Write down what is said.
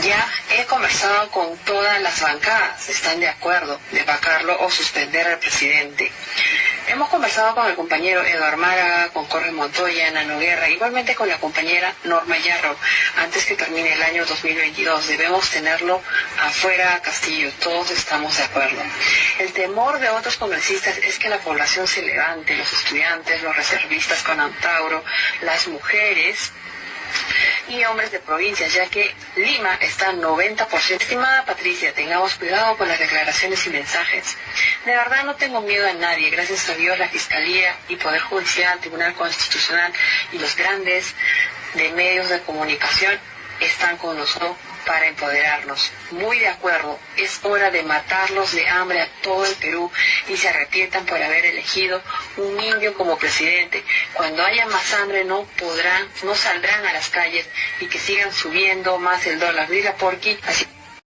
Ya he conversado con todas las bancadas, están de acuerdo de vacarlo o suspender al presidente. Hemos conversado con el compañero Eduardo Málaga, con Jorge Montoya, Nano Guerra, igualmente con la compañera Norma Yarro. Antes que termine el año 2022 debemos tenerlo afuera Castillo, todos estamos de acuerdo. El temor de otros congresistas es que la población se levante, los estudiantes, los reservistas con Antauro, las mujeres, y hombres de provincias, ya que Lima está 90%. Estimada Patricia, tengamos cuidado con las declaraciones y mensajes. De verdad no tengo miedo a nadie, gracias a Dios la Fiscalía y Poder Judicial, Tribunal Constitucional y los grandes de medios de comunicación están con nosotros para empoderarnos. Muy de acuerdo, es hora de matarlos de hambre a todo el Perú y se arrepientan por haber elegido un indio como presidente. Cuando haya más hambre no podrán, no saldrán a las calles y que sigan subiendo más el dólar. Diga por qué. Así